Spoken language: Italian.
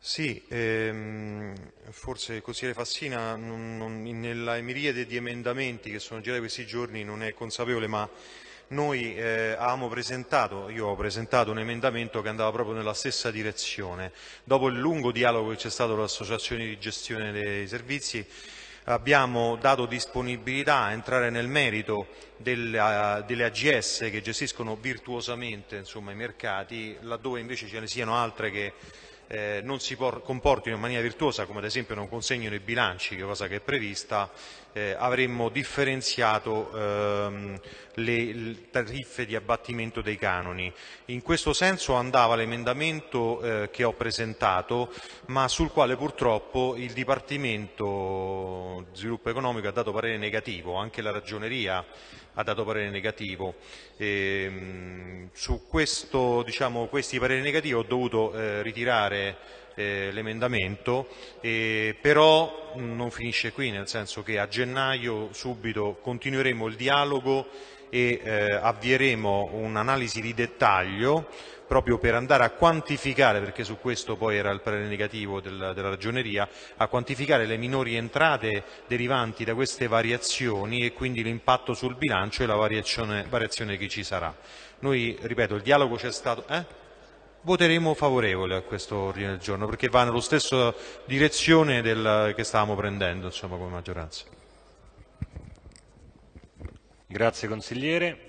Sì, ehm, forse il consigliere Fassina non, non, nella miriade di emendamenti che sono girati questi giorni non è consapevole, ma noi eh, avevamo presentato, io ho presentato un emendamento che andava proprio nella stessa direzione. Dopo il lungo dialogo che c'è stato con l'associazione di gestione dei servizi, abbiamo dato disponibilità a entrare nel merito delle, delle AGS che gestiscono virtuosamente insomma, i mercati, laddove invece ce ne siano altre che eh, non si comportino in maniera virtuosa, come ad esempio non consegnino i bilanci, cosa che è prevista, eh, avremmo differenziato ehm, le, tariffe di abbattimento dei canoni. In questo senso andava l'emendamento eh, che ho presentato, ma sul quale purtroppo il Dipartimento Sviluppo Economico ha dato parere negativo, anche la Ragioneria ha dato parere negativo. E, ehm, su questo, diciamo, questi pareri negativi ho dovuto eh, ritirare eh, l'emendamento, eh, però non finisce qui, nel senso che a gennaio subito continueremo il dialogo e eh, avvieremo un'analisi di dettaglio proprio per andare a quantificare, perché su questo poi era il parere negativo del, della ragioneria, a quantificare le minori entrate derivanti da queste variazioni e quindi l'impatto sul bilancio e la variazione, variazione che ci sarà. Noi, ripeto, il dialogo c'è stato... Eh? Voteremo favorevole a questo ordine del giorno perché va nella stessa direzione del, che stavamo prendendo insomma, come maggioranza. Grazie consigliere.